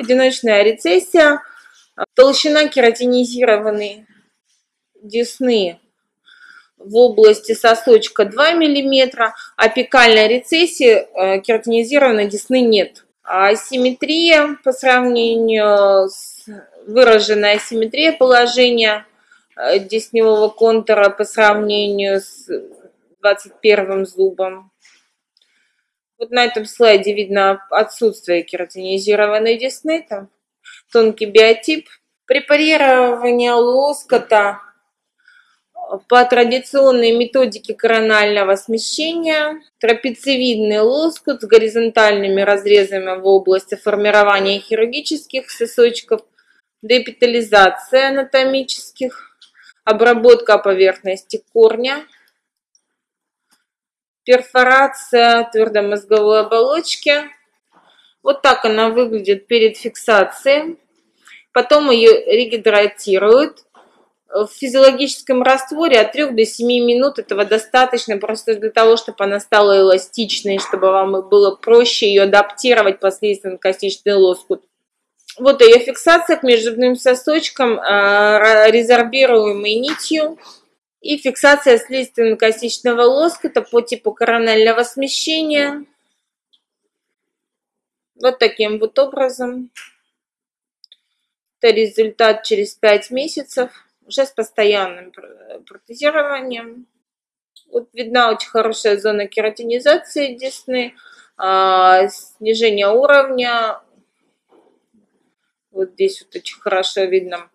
одиночная рецессия, толщина кератинизированной десны в области сосочка 2 мм, апикальной рецессии э, кератинизированной десны нет. А асимметрия по сравнению с выраженной асимметрия положения э, десневого контура по сравнению с 21 зубом. Вот на этом слайде видно отсутствие кератинизированной десны, там тонкий биотип. Препарирование лоскота по традиционной методике коронального смещения. Трапециевидный лоскут с горизонтальными разрезами в области формирования хирургических сосочков, депитализация анатомических, обработка поверхности корня – перфорация твердомозговой оболочки. Вот так она выглядит перед фиксацией. Потом ее регидратируют. В физиологическом растворе от 3 до 7 минут этого достаточно просто для того, чтобы она стала эластичной, чтобы вам было проще ее адаптировать последствиям костичный лоскут. Вот ее фиксация к межзубным сосочкам, а, резорбируемой нитью и фиксация слизистно-костичного лоскута по типу коронального смещения. Вот таким вот образом. Это результат через 5 месяцев, уже с постоянным протезированием. Вот видна очень хорошая зона кератинизации десны, а, снижение уровня. Вот здесь вот очень хорошо видно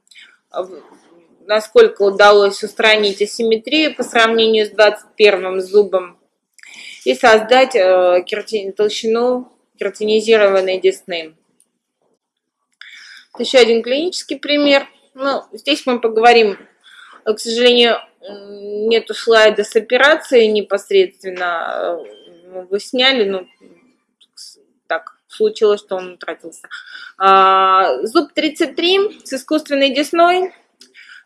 насколько удалось устранить асимметрию по сравнению с 21 зубом и создать э, кератин, толщину кератинизированной десны. Еще один клинический пример. Ну, здесь мы поговорим, к сожалению, нету слайда с операцией непосредственно. Э, вы сняли, ну, так случилось, что он утратился. А, зуб 33 с искусственной десной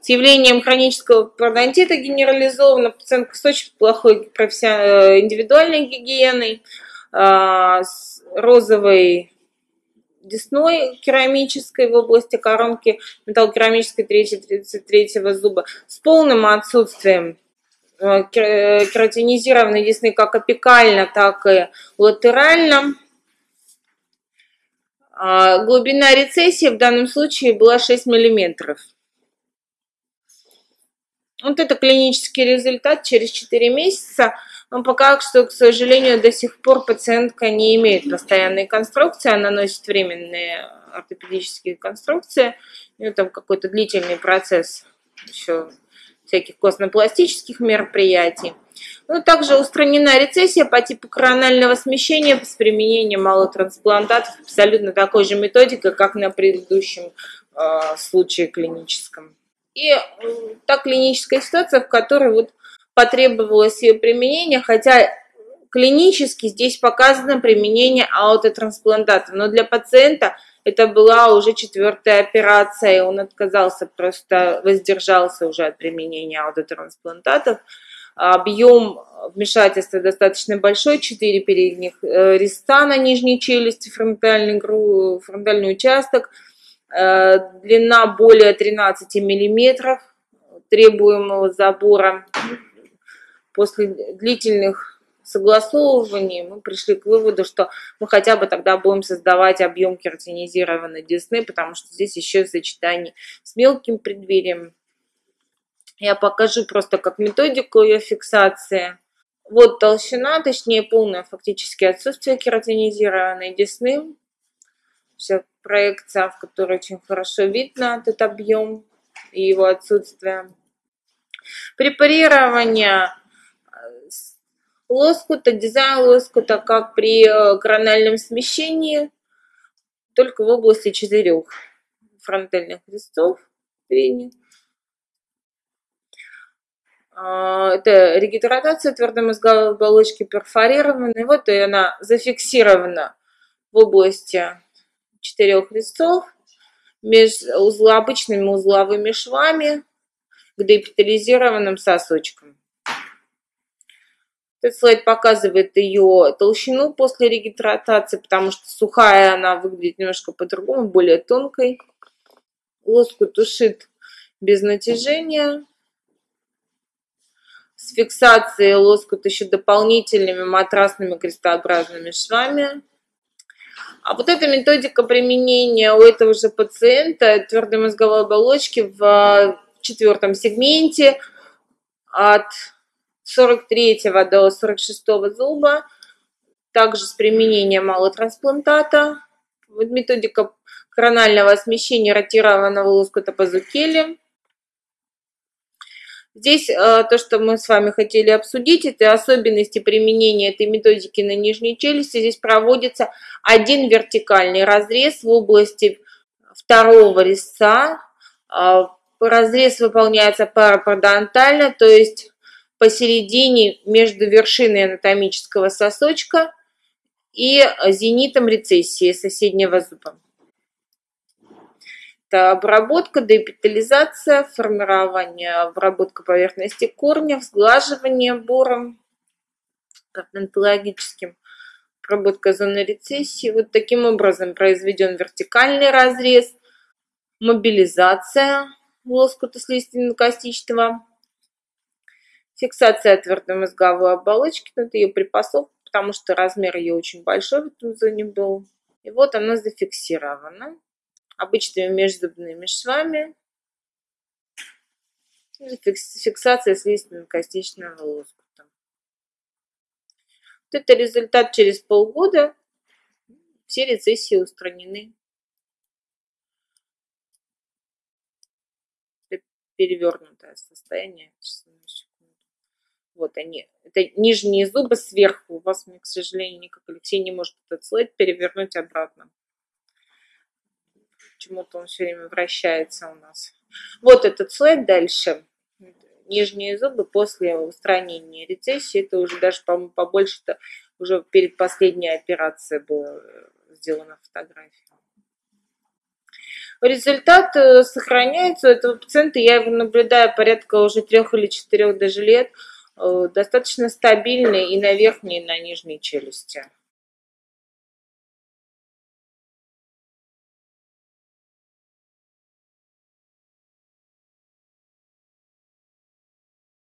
с явлением хронического пародонтита генерализованного, пациентка с очень плохой э, индивидуальной гигиеной, а, с розовой десной керамической в области коронки металлокерамической 3-33 зуба с полным отсутствием э, кератинизированной десны как апикально, так и латерально. А, глубина рецессии в данном случае была 6 миллиметров. Вот это клинический результат через 4 месяца. Но пока что, к сожалению, до сих пор пациентка не имеет постоянной конструкции, она носит временные ортопедические конструкции. У нее там какой-то длительный процесс еще всяких костно-пластических мероприятий. Ну, также устранена рецессия по типу коронального смещения с применением малотрансплантатов, абсолютно такой же методикой, как на предыдущем э, случае клиническом. И та клиническая ситуация, в которой вот потребовалось ее применение, хотя клинически здесь показано применение аутотрансплантата, но для пациента это была уже четвертая операция, и он отказался, просто воздержался уже от применения аутотрансплантатов. Объем вмешательства достаточно большой, 4 передних э, реста на нижней челюсти, фронтальный, фронтальный участок – длина более 13 миллиметров требуемого забора. После длительных согласовываний мы пришли к выводу, что мы хотя бы тогда будем создавать объем кератинизированной десны, потому что здесь еще в сочетании с мелким преддверием. Я покажу просто как методику ее фиксации. Вот толщина, точнее полное фактически отсутствие кератинизированной десны. Все проекция, в которой очень хорошо видно этот объем и его отсутствие. Препарирование э, лоскута, дизайн лоскута, как при э, корональном смещении, только в области четырех фронтальных листов. А, это регидратация твердомозговой оболочки перфорированной. Вот и она зафиксирована в области четырех листов между обычными узловыми швами к депитализированным сосочкам. Этот слайд показывает ее толщину после регидратации, потому что сухая она выглядит немножко по-другому, более тонкой. Лоскут ушит без натяжения. С фиксацией лоскут еще дополнительными матрасными крестообразными швами. А вот эта методика применения у этого же пациента твердой мозговой оболочки в четвертом сегменте от 43 до 46 зуба, также с применением малотрансплантата. Вот методика коронального смещения ротированного лоскута пазукели. Здесь э, то, что мы с вами хотели обсудить, это особенности применения этой методики на нижней челюсти. Здесь проводится один вертикальный разрез в области второго резца. Э, разрез выполняется парапародонтально, то есть посередине между вершиной анатомического сосочка и зенитом рецессии соседнего зуба. Это обработка, деэпитализация, формирование, обработка поверхности корня, сглаживание бором, патентологическим, обработка зоны рецессии. Вот таким образом произведен вертикальный разрез, мобилизация лоскута слизистно-костичного, фиксация твердой мозговой оболочки, это ее припасовка, потому что размер ее очень большой в этом зоне был. И вот она зафиксирована обычными межзубными швами. Фиксация слизистно-костичного лоскута. Вот это результат через полгода. Все рецессии устранены. перевернутое состояние. Вот они. Это нижние зубы сверху. У вас, к сожалению, никак Алексей не может этот слайд перевернуть обратно. Почему-то он все время вращается у нас. Вот этот слайд дальше. Нижние зубы после устранения рецессии. Это уже даже, по-моему, побольше-то уже перед последней операцией была сделана фотография. Результат э, сохраняется у этого пациента. Я его наблюдаю порядка уже трех или четырех даже лет. Э, достаточно стабильный и на верхней, и на нижней челюсти.